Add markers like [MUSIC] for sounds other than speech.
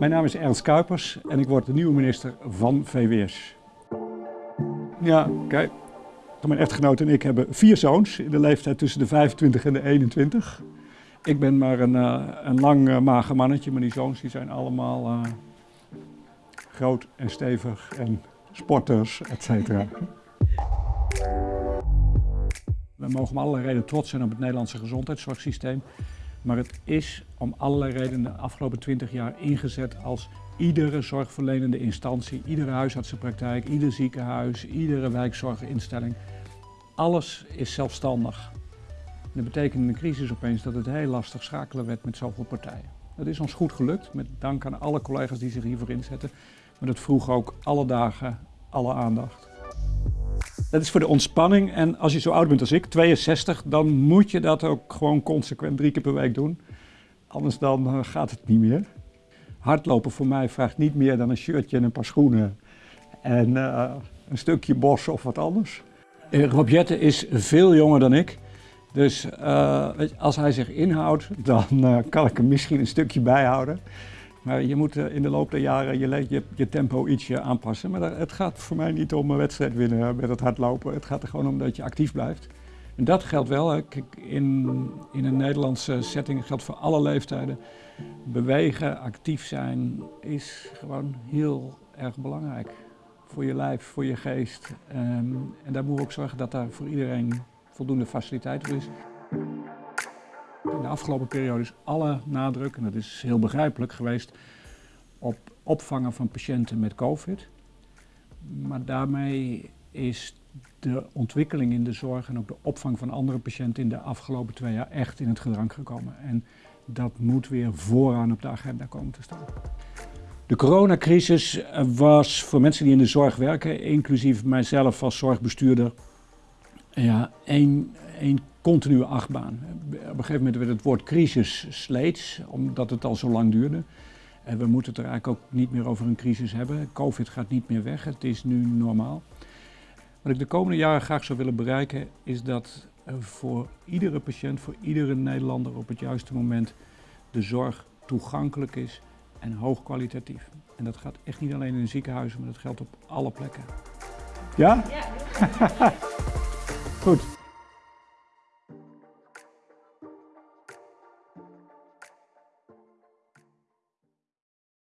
Mijn naam is Ernst Kuipers en ik word de nieuwe minister van VWS. Ja, kijk. Mijn echtgenoot en ik hebben vier zoons in de leeftijd tussen de 25 en de 21. Ik ben maar een, uh, een lang uh, mager mannetje, maar die zoons die zijn allemaal uh, groot en stevig en sporters, et cetera. We mogen om allerlei redenen trots zijn op het Nederlandse gezondheidszorgsysteem. Maar het is om allerlei redenen de afgelopen 20 jaar ingezet als iedere zorgverlenende instantie, iedere huisartsenpraktijk, ieder ziekenhuis, iedere wijkzorginstelling. Alles is zelfstandig. Dat betekent in de crisis opeens dat het heel lastig schakelen werd met zoveel partijen. Dat is ons goed gelukt, met dank aan alle collega's die zich hiervoor inzetten. Maar dat vroeg ook alle dagen alle aandacht. Dat is voor de ontspanning en als je zo oud bent als ik, 62, dan moet je dat ook gewoon consequent drie keer per week doen. Anders dan uh, gaat het niet meer. Hardlopen voor mij vraagt niet meer dan een shirtje en een paar schoenen en uh, een stukje bos of wat anders. Uh, Rob Jette is veel jonger dan ik. Dus als hij zich inhoudt, dan kan ik hem misschien een stukje bijhouden. Maar je moet in de loop der jaren je, je, tempo ietsje aanpassen. Maar het gaat voor mij niet om een wedstrijd winnen met het hardlopen. Het gaat er gewoon om dat je actief blijft. En dat geldt wel. In, in een Nederlandse setting geldt voor alle leeftijden. Bewegen, actief zijn is gewoon heel erg belangrijk. Voor je lijf, voor je geest. Um, en daar moeten we ook zorgen dat daar voor iedereen voldoende faciliteit voor is. De afgelopen periode is alle nadruk, en dat is heel begrijpelijk geweest, op opvangen van patiënten met COVID. Maar daarmee is de ontwikkeling in de zorg en ook de opvang van andere patiënten in de afgelopen twee jaar echt in het gedrang gekomen. En dat moet weer vooraan op de agenda komen te staan. De coronacrisis was voor mensen die in de zorg werken, inclusief mijzelf als zorgbestuurder, ja, één, één continue achtbaan. Op een gegeven moment werd het woord crisis sleets, omdat het al zo lang duurde. En we moeten het er eigenlijk ook niet meer over een crisis hebben. Covid gaat niet meer weg, het is nu normaal. Wat ik de komende jaren graag zou willen bereiken is dat voor iedere patiënt, voor iedere Nederlander op het juiste moment de zorg toegankelijk is en hoogkwalitatief. En dat gaat echt niet alleen in ziekenhuizen, maar dat geldt op alle plekken. Ja? Ja. [LAUGHS] Goed.